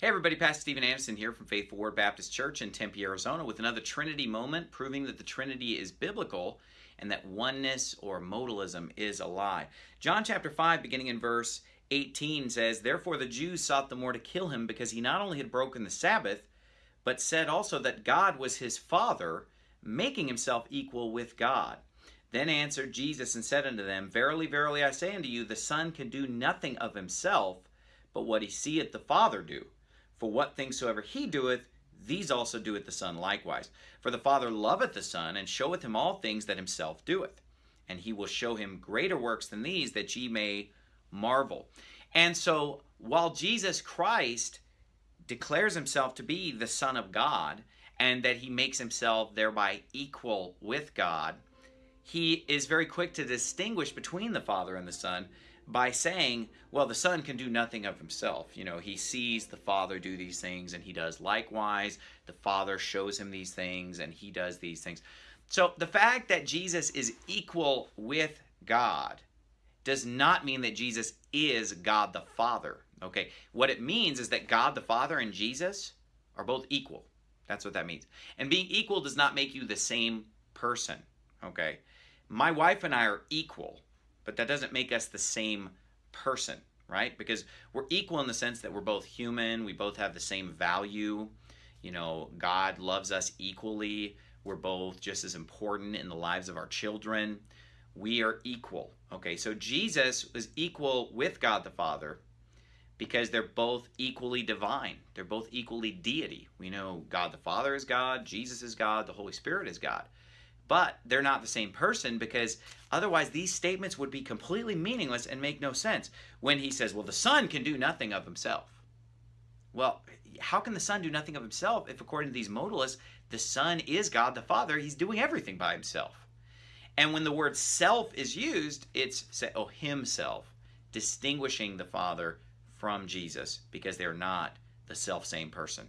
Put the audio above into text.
Hey everybody, Pastor Steven Anderson here from Faithful Word Baptist Church in Tempe, Arizona with another Trinity moment proving that the Trinity is biblical and that oneness or modalism is a lie. John chapter 5 beginning in verse 18 says, Therefore the Jews sought the more to kill him because he not only had broken the Sabbath, but said also that God was his Father, making himself equal with God. Then answered Jesus and said unto them, Verily, verily, I say unto you, the Son can do nothing of himself, but what he seeth the Father do. For what things soever he doeth, these also doeth the Son likewise. For the Father loveth the Son, and showeth him all things that himself doeth. And he will show him greater works than these, that ye may marvel. And so, while Jesus Christ declares himself to be the Son of God, and that he makes himself thereby equal with God, he is very quick to distinguish between the Father and the Son by saying, well, the Son can do nothing of himself. You know, he sees the Father do these things and he does likewise. The Father shows him these things and he does these things. So the fact that Jesus is equal with God does not mean that Jesus is God the Father. Okay, what it means is that God the Father and Jesus are both equal. That's what that means. And being equal does not make you the same person. Okay, my wife and I are equal but that doesn't make us the same person, right? Because we're equal in the sense that we're both human, we both have the same value. You know, God loves us equally. We're both just as important in the lives of our children. We are equal. Okay, so Jesus was equal with God the Father because they're both equally divine. They're both equally deity. We know God the Father is God, Jesus is God, the Holy Spirit is God but they're not the same person because otherwise these statements would be completely meaningless and make no sense when he says, well, the Son can do nothing of himself. Well, how can the Son do nothing of himself if, according to these modalists, the Son is God the Father? He's doing everything by himself. And when the word self is used, it's oh, himself, distinguishing the Father from Jesus because they're not the self same person.